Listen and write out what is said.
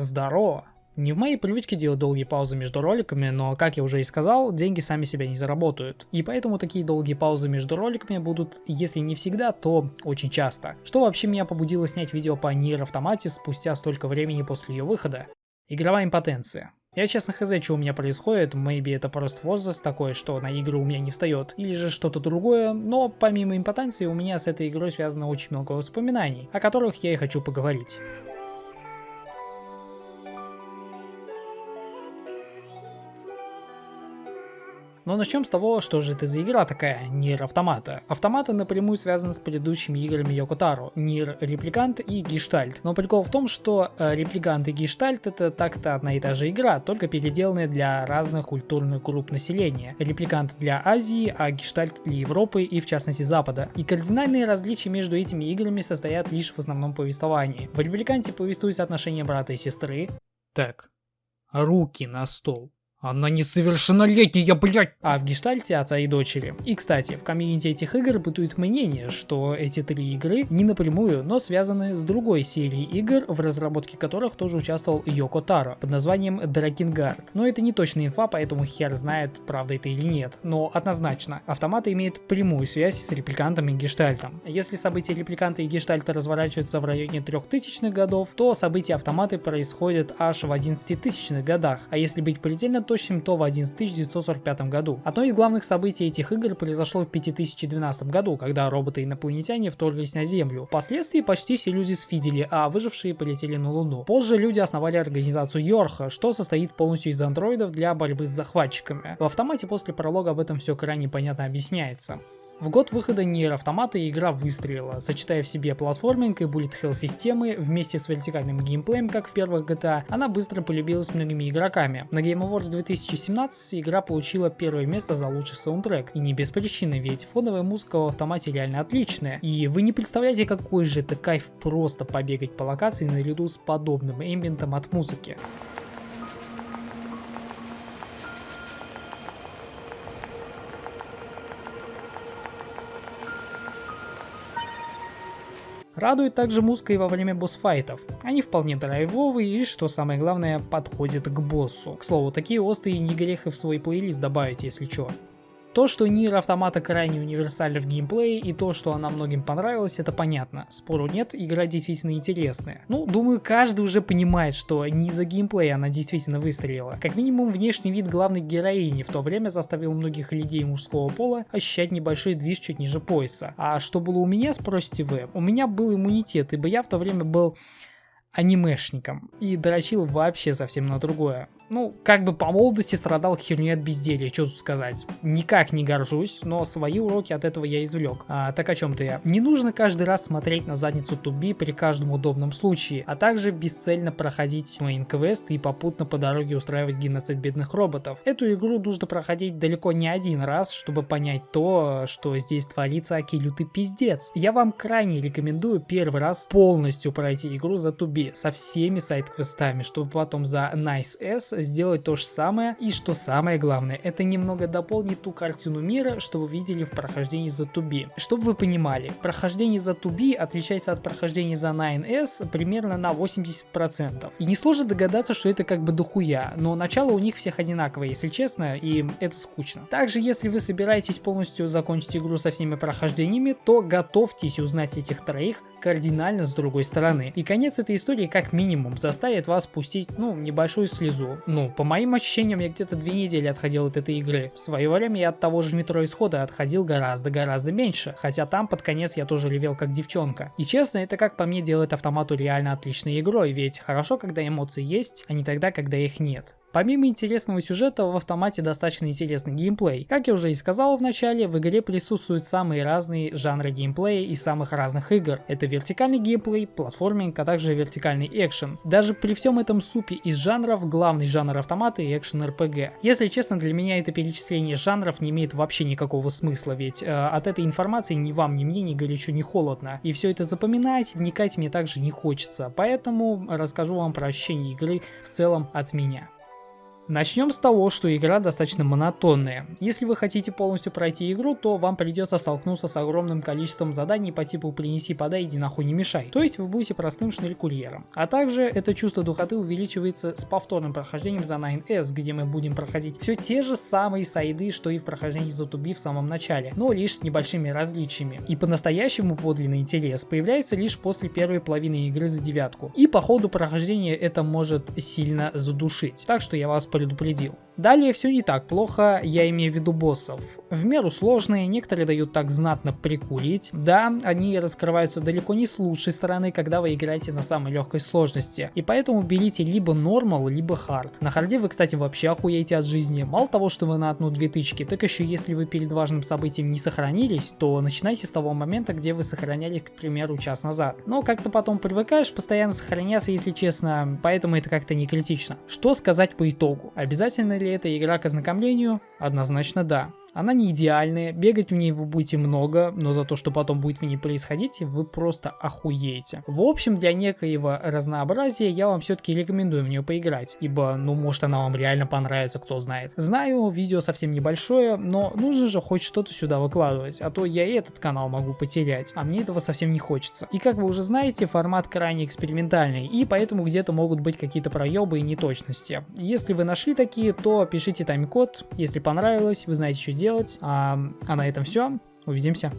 Здорово! Не в моей привычке делать долгие паузы между роликами, но, как я уже и сказал, деньги сами себя не заработают. И поэтому такие долгие паузы между роликами будут, если не всегда, то очень часто. Что вообще меня побудило снять видео по Nier Автомате спустя столько времени после ее выхода? Игровая импотенция. Я честно хз, что у меня происходит, maybe это просто возраст такой, что на игры у меня не встает, или же что-то другое, но помимо импотенции у меня с этой игрой связано очень много воспоминаний, о которых я и хочу поговорить. Но начнем с того, что же это за игра такая, Нир Автомата. Автомата напрямую связаны с предыдущими играми Йокотаро, Нир Репликант и Гештальт. Но прикол в том, что э, Репликант и Гештальт это так-то одна и та же игра, только переделанная для разных культурных групп населения. Репликант для Азии, а Гештальт для Европы и в частности Запада. И кардинальные различия между этими играми состоят лишь в основном повествовании. В Репликанте повествуются отношения брата и сестры. Так, руки на стол. Она несовершеннолетняя, блядь! А в гештальте отца и дочери. И, кстати, в комьюнити этих игр бытует мнение, что эти три игры не напрямую, но связаны с другой серией игр, в разработке которых тоже участвовал Йоко Таро, под названием Дракенгард. Но это не точная инфа, поэтому хер знает, правда это или нет. Но однозначно, автоматы имеет прямую связь с репликантом и гештальтом. Если события репликанта и гештальта разворачиваются в районе 3000-х годов, то события автоматы происходят аж в 11 годах. А если быть предельно точным, то в 11945 году. Одно из главных событий этих игр произошло в 5012 году, когда роботы-инопланетяне вторглись на Землю. Впоследствии почти все люди сфидели, а выжившие полетели на Луну. Позже люди основали организацию Йорха, что состоит полностью из андроидов для борьбы с захватчиками. В автомате после пролога об этом все крайне понятно объясняется. В год выхода Nier Автомата игра выстрелила, сочетая в себе платформинг и bullet hell системы вместе с вертикальным геймплеем, как в первых GTA, она быстро полюбилась многими игроками. На Game Awards 2017 игра получила первое место за лучший саундтрек, и не без причины, ведь фоновая музыка в автомате реально отличная, и вы не представляете какой же это кайф просто побегать по локации наряду с подобным эмбиентом от музыки. Радует также музыка и во время босс-файтов. Они вполне драйвовые и, что самое главное, подходят к боссу. К слову, такие острые не грех и в свой плейлист добавить, если чё. То, что Нир Автомата крайне универсальна в геймплее и то, что она многим понравилась, это понятно. Спору нет, игра действительно интересная. Ну, думаю, каждый уже понимает, что не за геймплей она действительно выстрелила. Как минимум, внешний вид главной героини в то время заставил многих людей мужского пола ощущать небольшой движ чуть ниже пояса. А что было у меня, спросите вы? У меня был иммунитет, ибо я в то время был анимешником и дрочил вообще совсем на другое. Ну, как бы по молодости страдал херней от безделья, что тут сказать. Никак не горжусь, но свои уроки от этого я извлек. А, так о чем-то я. Не нужно каждый раз смотреть на задницу 2B при каждом удобном случае, а также бесцельно проходить main quest и попутно по дороге устраивать геноцид бедных роботов. Эту игру нужно проходить далеко не один раз, чтобы понять то, что здесь творится аки лютый пиздец. Я вам крайне рекомендую первый раз полностью пройти игру за 2B со всеми side-квестами, чтобы потом за Nice S сделать то же самое. И что самое главное, это немного дополнит ту картину мира, что вы видели в прохождении за 2B. Чтобы вы понимали, прохождение за Туби отличается от прохождения за 9S примерно на 80%. И несложно догадаться, что это как бы дохуя, но начало у них всех одинаковое, если честно, и это скучно. Также, если вы собираетесь полностью закончить игру со всеми прохождениями, то готовьтесь узнать этих троих кардинально с другой стороны. И конец этой истории как минимум заставит вас пустить, ну, небольшую слезу. Ну, по моим ощущениям, я где-то две недели отходил от этой игры. В свое время я от того же метро исхода отходил гораздо-гораздо меньше, хотя там под конец я тоже ревел как девчонка. И честно, это как по мне делает автомату реально отличной игрой, ведь хорошо, когда эмоции есть, а не тогда, когда их нет. Помимо интересного сюжета, в автомате достаточно интересный геймплей. Как я уже и сказал в начале, в игре присутствуют самые разные жанры геймплея из самых разных игр. Это вертикальный геймплей, платформинг, а также вертикальный экшен. Даже при всем этом супе из жанров, главный жанр автомата и экшен RPG. Если честно, для меня это перечисление жанров не имеет вообще никакого смысла, ведь э, от этой информации ни вам, ни мне, ни горячо, ни холодно. И все это запоминать, вникать мне также не хочется. Поэтому расскажу вам про ощущение игры в целом от меня. Начнем с того, что игра достаточно монотонная. Если вы хотите полностью пройти игру, то вам придется столкнуться с огромным количеством заданий по типу «принеси, подай, иди нахуй не мешай». То есть вы будете простым шнель-курьером. А также это чувство духоты увеличивается с повторным прохождением за 9S, где мы будем проходить все те же самые сайды, что и в прохождении Zotubi в самом начале, но лишь с небольшими различиями. И по-настоящему подлинный интерес появляется лишь после первой половины игры за девятку. И по ходу прохождения это может сильно задушить. Так что я вас предупредил. Далее все не так плохо, я имею в виду боссов. В меру сложные, некоторые дают так знатно прикурить. Да, они раскрываются далеко не с лучшей стороны, когда вы играете на самой легкой сложности. И поэтому берите либо нормал, либо хард. На харде вы, кстати, вообще охуеете от жизни. Мало того, что вы на одну-две тычки, так еще если вы перед важным событием не сохранились, то начинайте с того момента, где вы сохранялись, к примеру, час назад. Но как-то потом привыкаешь постоянно сохраняться, если честно, поэтому это как-то не критично. Что сказать по итогу? Обязательно ли это игра к ознакомлению? Однозначно да. Она не идеальная, бегать в ней вы будете много, но за то, что потом будет в ней происходить, вы просто охуеете. В общем, для некоего разнообразия я вам все-таки рекомендую в нее поиграть, ибо, ну, может она вам реально понравится, кто знает. Знаю, видео совсем небольшое, но нужно же хоть что-то сюда выкладывать, а то я и этот канал могу потерять, а мне этого совсем не хочется. И как вы уже знаете, формат крайне экспериментальный, и поэтому где-то могут быть какие-то проебы и неточности. Если вы нашли такие, то пишите тайм-код, если понравилось, вы знаете, что делать. А, а на этом все. Увидимся.